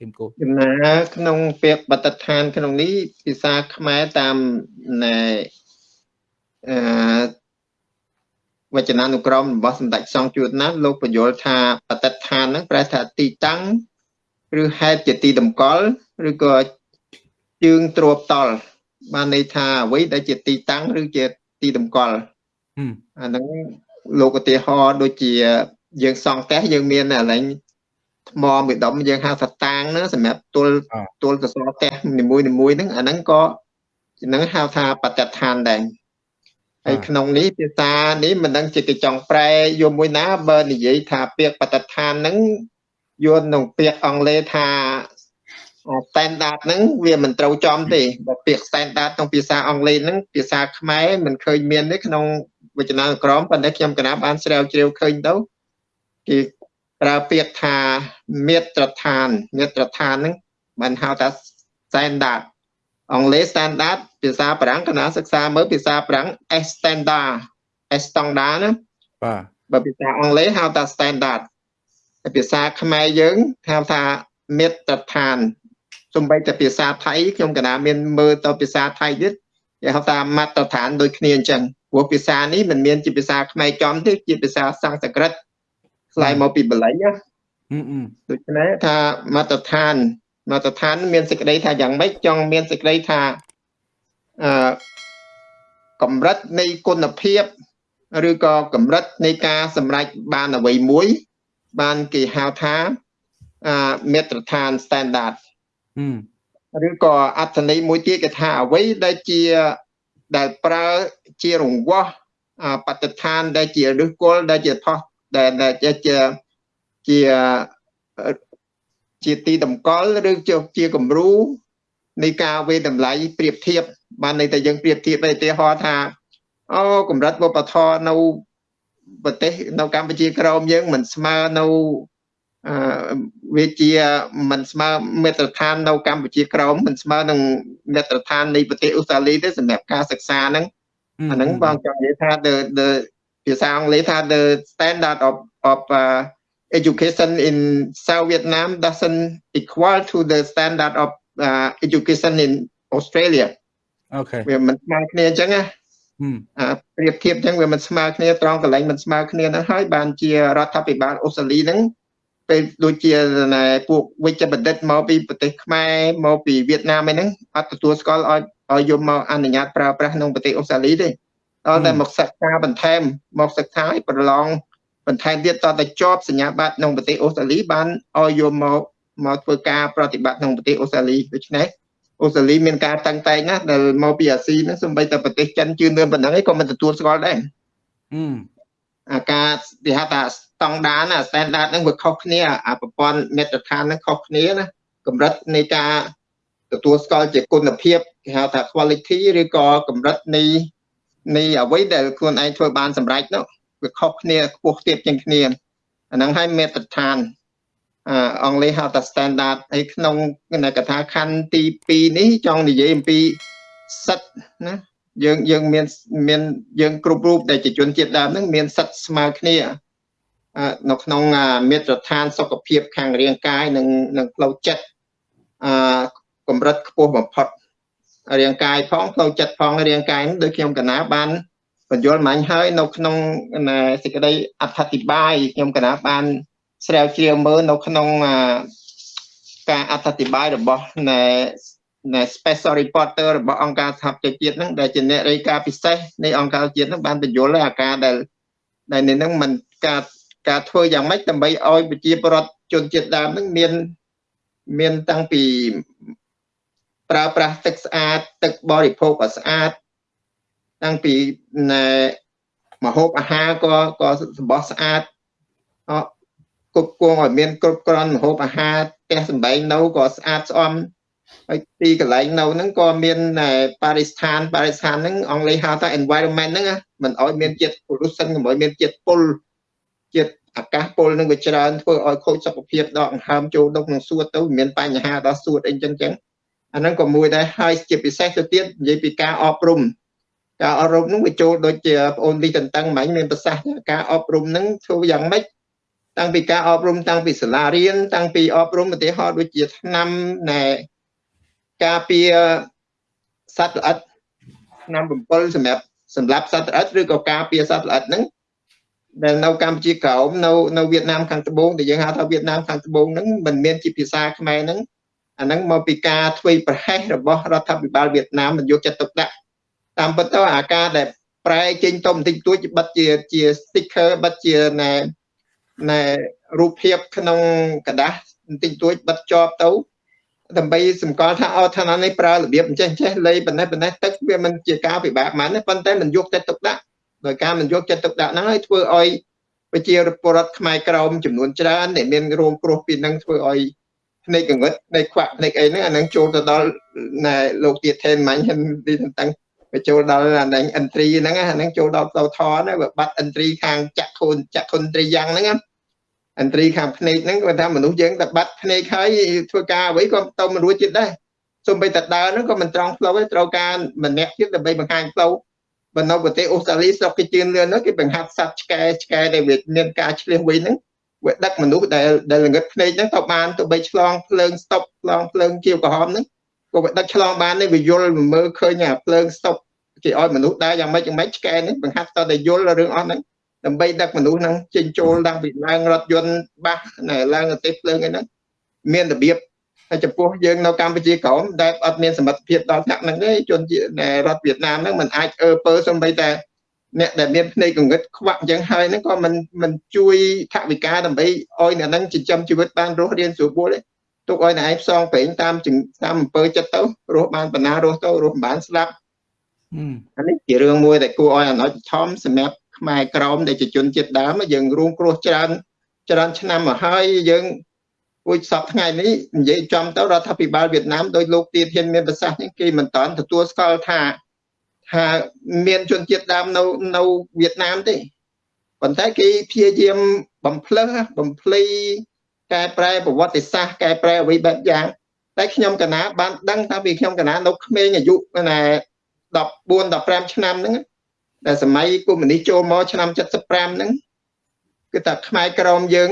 គឹមគូចំណាក្នុងពាក្យបទដ្ឋាន ក្នុងនេះភាសាខ្មែរតាមណែអឺវចនានុក្រមរបស់សម្ដេចសង្ឃជួនណាលោកបញ្យល់ថាបទដ្ឋានហ្នឹងប្រែថាទីតាំងឬហេតុជាទីតម្កល់ឬក៏ជើងទ្របតល់បានន័យថាអ្វីដែលជាទីតាំងឬជាទីតម្កល់អាហ្នឹងលោកឧទាហរណ៍ដូចជាយើងសង់ផ្ទះយើងមានកន្លែង ថ្មមួយដុំយើងហៅថាតាងហ្នឹងសម្រាប់ទល់ទល់សសរផ្ទះនីមួយនីមួយហ្នឹងអាហ្នឹងក៏ហ្នឹងហៅថាបតិដ្ឋានដែរហើយក្នុងនេះភាសានេះមិនដឹងជាគេចង់ប្រែយកមួយណាបើនិយាយថាពាក្យបតិដ្ឋានហ្នឹងយកក្នុងពាក្យអង់គ្លេសថា standard ហ្នឹងវាមិនត្រូវចំទេបើពាក្យ standard ក្នុងភាសាអង់គ្លេសហ្នឹងភាសាខ្មែរមិនឃើញមានទេក្នុងវចនានុក្រមប៉ុន្តែខ្ញុំកណាបានស្រាវជ្រាវឃើញទៅគេ ប្រើពាក្យថាមាត្រដ្ឋានមាត្រដ្ឋានហ្នឹងបានហៅថា standard អង់គ្លេស standard ភាសាបារាំងកណាសិក្សាមើលភាសាបារាំង S standard S standard ណាបាទបើភាសាអង់គ្លេសហៅថា standard ហើយភាសាខ្មែរយើងហៅថាមាត្រដ្ឋានសំបីតែភាសាថៃខ្ញុំកណាមានមើលទៅភាសាថៃទៀតគេហៅថាមាត្រដ្ឋានដូចគ្នាអញ្ចឹងព្រោះភាសានេះមិនមានជាភាសាខ្មែរចំទេជាភាសាសំស្ក្រឹត ឆ្លៃមកពីបល័យណាដូច្នេះថាមាត្រដ្ឋានមាត្រដ្ឋាន មានសេចក្តីថាយ៉ាងម៉េចចង់មានសេចក្តីថាអឺកម្រិតនៃគុណភាពឬក៏កម្រិតនៃការសម្រេចបានអ្វីមួយ បានគេហៅថាអឺមាត្រដ្ឋាន standard ឬក៏អត្ថន័យមួយទៀតគេថាអ្វីដែលជាដែលប្រើជារង្វាស់បតិដ្ឋានដែលជាឫសគល់ដែលជាផុស ដែលជាជាជាទីតម្កល់ឬជាជាគំរូនៃការវេតម្លៃប្រៀបធៀបបានន័យថាយើងប្រៀបធៀបឧទាហរណ៍ថាអូកម្រិតវប្បធម៌នៅប្រទេសនៅកម្ពុជាក្រោមយើងមិនស្មើនៅអឺវាជាមិនស្មើមាត្រដ្ឋាននៅកម្ពុជាក្រោមមិនស្មើនឹងមាត្រដ្ឋាននៃប្រទេសអូស្ត្រាលីទេសម្រាប់ការសិក្សាហ្នឹងអាហ្នឹងបងចង់និយាយថា the the ភាសាអង់គ្លេសថា the standard of of uh, education in South Vietnam doesn't equal to the standard of uh, education in Australia អូខេវាមិនស្មើគ្នាអញ្ចឹងណាអាប្រៀបធៀបអញ្ចឹងវាមិនស្មើគ្នាត្រង់កន្លែងមិនស្មើគ្នាហ្នឹងហើយបានជារដ្ឋាភិបាលអូស្ត្រាលីហ្នឹងពេលដូចជាពួកវិជ្ជបណ្ឌិតមកពីប្រទេសខ្មែរមកពីវៀតណាមអីហ្នឹងអត់ទទួលស្គាល់ឲ្យឲ្យយកមកអនុញ្ញាតប្រើប្រាស់ក្នុងប្រទេសអូស្ត្រាលីទេ ដល់តែមកសិក្សាបន្ថែមមកសិក្សាឲ្យប្រឡងបន្ថែមទៀតតតែជាប់សញ្ញាបត្រក្នុងប្រទេសអូស្ត្រាលីបានឲ្យយកមកមកធ្វើការប្រតិបត្តិក្នុងប្រទេសអូស្ត្រាលីដូច្នេះអូស្ត្រាលីមានការតាំងតែងណាដែលមកពីអាស៊ីហ្នឹងសម្បីតែប្រទេសចិនជឿនលឿនប៉ុណ្ណឹងឯងក៏មិនទទួលស្គាល់ដែរអាការគេហៅថាស្តង់ដារណា standard ហ្នឹងវាខុសគ្នាអាប្រព័ន្ធមាត្រដ្ឋានហ្នឹងខុសគ្នាណាកម្រិតនៃការទទួលស្គាល់ជាគុណភាពគេហៅថា quality ឬក៏កម្រិតនៃ នៃអ្វីដែលខ្លួនឯងធ្វើបានសម្រេចនោះវាខុសគ្នាខ្ពស់ទៀតជាងគ្នាអាហ្នឹងហើយមាត្រដ្ឋានអង់គ្លេសហៅថា standard ហើយក្នុងកថាខណ្ឌទី2នេះចង់និយាយអំពីសិទ្ធណាយើងយើងមានមានយើងគ្រប់រូបដែលជាជនជាតិដើមហ្នឹងមានសិទ្ធស្មើគ្នានៅក្នុងមាត្រដ្ឋានសុខភាពខាងរាងកាយនិងនិងផ្លូវចិត្តអឺកម្រិតខ្ពស់បំផុត រាងកាយផងផ្លូវចិត្តផងរាងកាយនេះដូចខ្ញុំកណាបានបញ្យល់មាញ់ហើយនៅក្នុងសេចក្តីអត្ថាធិប្បាយខ្ញុំកណាបានស្រាវជ្រាវមើលនៅក្នុងការអត្ថាធិប្បាយរបស់ណែណែ special reporter របស់អង្គការសហប្រជាជាតិហ្នឹងដែលជាអ្នករាយការណ៍ពិសេសនៃអង្គការជាតិហ្នឹងបានបញ្យល់អាការដែលដែលនេះហ្នឹងมันការការធ្វើយ៉ាងម៉េចដើម្បីឲ្យប្រជាពលរដ្ឋជនជាតិដើមហ្នឹងមានមានតាំងពី ប្រើប្រាស់ទឹកស្អាត ទឹកបរិភោគឲ្យស្អាតតាំងពីណែមហូបអាហារក៏ក៏សម្បោះស្អាតអគ្រប់គងឲ្យមានគ្រប់គ្រាន់មហូបអាហារផ្ទះសម្បែងនៅក៏ស្អាតស្អំហើយទីកន្លែងនៅហ្នឹងក៏មានបរិស្ថានបរិស្ថានហ្នឹងអង់គ្លេសហៅថា environment ហ្នឹងមិនឲ្យមានជាតិ pollution កុំឲ្យមានជាតិពុលជាតិអាកាសពុលនឹងវាច្រើនធ្វើឲ្យខូចសុខភាពដកដង្ហើមចូលដុកនឹងសួតទៅមានបញ្ហាដល់សួតអីចឹងចឹង អាហ្នឹងក៏មួយដែរហើយជាពិសេសទៅទៀតនិយាយពីការអប់រំការអប់រំហ្នឹងវាចូលដូចជាបងអូនលីតន្តឹងមិញមានប្រសាសន៍ការអប់រំហ្នឹងធ្វើយ៉ាងម៉េចតាំងពីការអប់រំតាំងពីសាលារៀនតាំងពីអប់រំឧទាហរណ៍ដូចជាឆ្នាំណែការពារសត្វល្អិតឆ្នាំ7សម្រាប់សម្រាប់សត្វល្អិតឬក៏ការពារសត្វល្អិតហ្នឹងដែលនៅកម្ពុជាក្រោមនៅនៅវៀតណាមខាងត្បូងដែលយើងហៅថាវៀតណាមខាងត្បូងហ្នឹងមិនមានជាភាសាខ្មែរហ្នឹង អាហ្នឹងមកពីការធ្វើប្រហែសរបស់រដ្ឋាភិបាលវៀតណាមមិនយកចិត្តទុកដាក់តាមពិតទៅអាការដែលប្រែចេញទៅបន្តិចតួចបិទជាជា sticker បិទជាណែណែរូបភាពក្នុងกระดาษបន្តិចតួចបិទជាប់ទៅដើម្បីសម្គាល់ថាអត់ឋានៈនេះប្រើរបៀបអញ្ចេះអញ្ចេះលៃប៉ុណ្ណេះប៉ុណ្ណេះទឹកវាមិនជាការពិបាកប៉ុន្មានប៉ុន្តែមិនយកចិត្តទុកដាក់ដោយការមិនយកចិត្តទុកដាក់ហ្នឹងហើយធ្វើឲ្យប្រជាពលរដ្ឋខ្មែរក្រមចំនួនច្រើនដែលមានរងគ្រោះពីនឹងធ្វើឲ្យ ភ្នែកកងឹតភ្នែកខ្វាក់ភ្នែកអីហ្នឹងអានឹងចូលទៅដល់ណែលោកទៀតថេនមាញ់ហ្នឹងទីតាំងទៅចូលដល់អានឹងឥន្ទ្រីហ្នឹងអានឹងចូលដល់ផ្លូវធរហ្នឹងវាបាត់ឥន្ទ្រីខាងចក្ខុនចក្ខុនត្រីយ៉ាងហ្នឹងឥន្ទ្រីខាងភ្នែកហ្នឹងគាត់ថាមនុស្សយើងតែបាត់ភ្នែកហើយធ្វើការអ្វីក៏ទៅមិនរួចទៀតដែរសូម្បីតែដើរហ្នឹងក៏មិនត្រង់ផ្លូវទេត្រូវការម្នាក់ទៀតដើម្បីបង្ហាញផ្លូវបើនៅប្រទេសអូស្ត្រាលីស្រុកគេជឿនលឿននោះគេបង្ហាត់សត្វឆ្កែឆ្កែដែលវាមានការឆ្លៀសវិញហ្នឹង វាដឹកមនុស្សដែលដែលល្ងឹតភ្នែកហ្នឹងទៅបានទៅបីឆ្លងភ្លើងស្តុបឆ្លងភ្លើងជាវក្រហមហ្នឹងក៏វាដឹកឆ្លងបាននេះវាយល់មើលឃើញអាភ្លើងស្តុបគេឲ្យមនុស្សដើរយ៉ាងម៉េចយ៉ាងម៉េចឆ្កែនេះបង្ហាត់តតែយល់រឿងអស់ហ្នឹងដើម្បីដឹកមនុស្សហ្នឹងចេញចូលដល់ពីឡើងរថយន្តបាសឡើងប្រទេសភ្លើងអីហ្នឹងមានរបៀបហើយចំពោះយើងនៅកម្ពុជាក្រោមដែលអត់មានសមត្ថភាពដល់ថ្នាក់ហ្នឹងទេជនជាតិរដ្ឋវៀតណាមហ្នឹងมันអាចអឺពើសំបីតែ អ្នកដែលមានភ្នែកកងឹតខ្វាក់អញ្ចឹងហើយហ្នឹងក៏មិនមិនជួយថវិកាដើម្បីឲ្យអ្នកហ្នឹងចិញ្ចឹមជីវិតបានរស់រៀនស្រួលបួលទេទុកឲ្យអ្នកឯងផ្សងប្រេងតាមតាមអំពើចិត្តទៅរស់បានបណ្ណារស់ទៅរស់មិនបានស្លាប់អានេះជារឿងមួយដែលគួរឲ្យអនុធម្មសម្រាប់ខ្មែរក្រមដែលជាជនជាតិដើមយើងរួមគ្រោះច្រើនច្រើនឆ្នាំមកហើយយើងពួយសពថ្ងៃនេះនិយាយចំទៅរដ្ឋាភិបាលវៀតណាមដោយលោកទាធានមានប្រសាសន៍នេះគេមិនតាន់ទទួលស្គាល់ថា ថាមានជនជាតិដើមនៅនៅវៀតណាមទេប៉ុន្តែគេព្យាយាមបំភ្លឺបំភ្លីកែប្រែប្រវត្តិសាស្ត្រកែប្រែអ្វីបែបយ៉ាងតែខ្ញុំកណាបានដឹងថាពីខ្ញុំកណានៅក្មេងអាយុណា14 15ឆ្នាំហ្នឹងដែលសម័យកុម្មុយនីសចូលមកឆ្នាំ75ហ្នឹងគឺថាខ្មែរក្រមយើង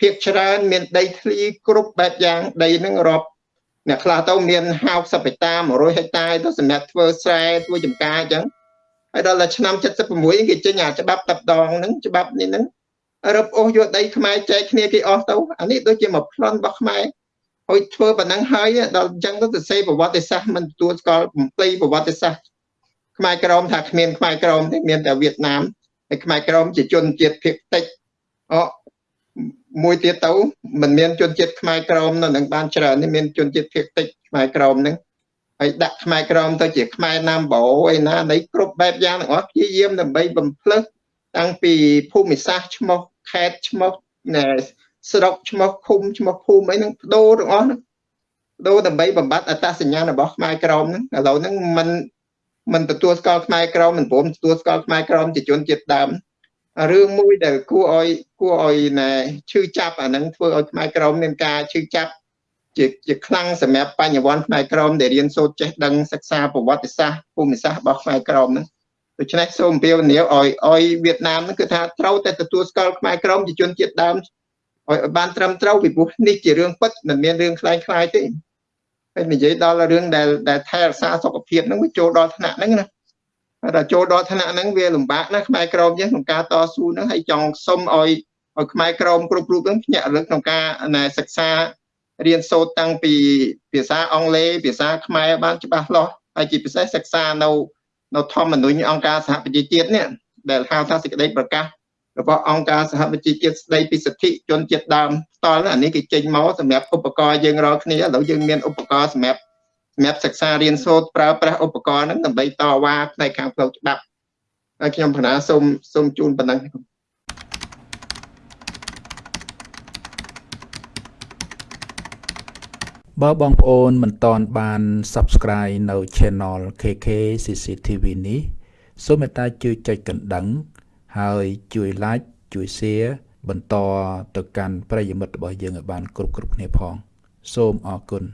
ភាគច្រើនមានដីធ្លីគ្រប់បែបយ៉ាងដីហ្នឹងរាប់ អ្នកខ្លះទៅមាន50ហិកតា100ហិកតាទៅសម្រាប់ធ្វើស្រែធ្វើចម្ការអញ្ចឹងហើយដល់តែឆ្នាំ76គេចេញអាច្បាប់តាប់ដងហ្នឹងច្បាប់នេះហ្នឹងរឹបអូសយកដីខ្មែរចែកគ្នាគេអស់ទៅអានេះដូចជាមកប្លន់របស់ខ្មែរហើយធ្វើប៉ុណ្ណឹងហើយដល់អញ្ចឹងទៅសរសេរប្រវត្តិសាស្ត្រមិនទទួលស្គាល់បំភ្លៃប្រវត្តិសាស្ត្រខ្មែរក្រមថាគ្មានខ្មែរក្រមទេមានតែវៀតណាមហើយខ្មែរក្រមជាជនជាតិភាគតិចអ មួយទៀតទៅមិនមានជនជាតិខ្មែរក្រមនៅនឹងបានច្រើននេះមានជនជាតិភាគតិចខ្មែរក្រមហ្នឹងហើយដាក់ខ្មែរក្រមទៅជាខ្មែរណាំបោអីណានៃគ្រប់បែបយ៉ាងទាំងអស់ព្យាយាមដើម្បីបំភ្លឹះតាំងពីភូមិសាស្ត្រឈ្មោះខេត្តឈ្មោះស្រុកឈ្មោះឃុំឈ្មោះភូមិអីហ្នឹងបដូរទាំងអស់ហ្នឹងបដូរដើម្បីបំបត្តិអត្តសញ្ញាណរបស់ខ្មែរក្រមហ្នឹងឥឡូវហ្នឹងมันមិនទទួលស្គាល់ខ្មែរក្រមមិនព្រមទទួលស្គាល់ខ្មែរក្រមជាជនជាតិដើម រឿងមួយដែលគួរឲ្យគួរឲ្យណែឈឺចាប់អានឹងធ្វើឲ្យខ្មែរក្រមមានការឈឺចាប់ជាជាខ្លាំងសម្រាប់បញ្ញវន្តខ្មែរក្រមដែលរៀនសូត្រចេះដឹងសិក្សាប្រវត្តិសាស្ត្រភូមិសាស្ត្ររបស់ខ្មែរក្រមហ្នឹងដូច្នេះសូមអំពាវនាវឲ្យឲ្យវៀតណាមហ្នឹងគឺថាត្រូវតែទទួលស្គាល់ខ្មែរក្រមជាជនជាតិដើមឲ្យបានត្រឹមត្រូវពីព្រោះនេះជារឿងពិតមិនមានរឿងខ្លែងខ្លាយទេហើយនិយាយដល់រឿងដែលដែលថែរក្សាសុខភាពហ្នឹងវាចូលដល់ថ្នាក់ហ្នឹងណា ដល់ចូលដល់ថ្នាក់ហ្នឹងវាលំបាកណាស់ខ្មែរក្រមយើងក្នុងការតស៊ូហ្នឹងហើយចង់សុំឲ្យឲ្យខ្មែរក្រមគ្រប់រូបហ្នឹងភ្ញាក់រលឹកក្នុងការសិក្សារៀនសូត្រតាំងពីភាសាអង់គ្លេសភាសាខ្មែរបានច្បាស់លាស់ហើយជាពិសេសសិក្សានៅនៅធម្មនុញ្ញអង្គការសហប្រជាជាតិនេះដែលហៅថាសេចក្តីប្រកាសរបស់អង្គការសហប្រជាជាតិស្តីពីសិទ្ធិជនជាតិដើមផ្ទាល់អានេះគេចេញមកសម្រាប់ឧបករណ៍យើងរាល់គ្នាឥឡូវយើងមានឧបករណ៍សម្រាប់ សម្រាប់សិក្សារៀនសូត្រប្រើប្រាស់ឧបករណ៍ហ្នឹងដើម្បីតវ៉ាផ្នែកខាងផ្លូវច្បាប់ហើយខ្ញុំបណ្ណាសូមសូមជូនប៉ុណ្ណឹងបើបងប្អូនមិនតន់បាន Subscribe នៅ Channel KK CCTV នេះសូមមេត្តាជួយចុចកណ្ដឹង ហើយជួយ Like ជួយ Share បន្តទៅកាន់ប្រិយមិត្តរបស់យើងឲ្យបានគ្រប់គ្រប់គ្នាផង សូមអរគុណ